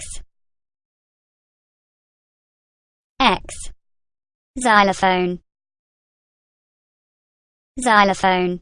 X. X. Xylophone. Xylophone.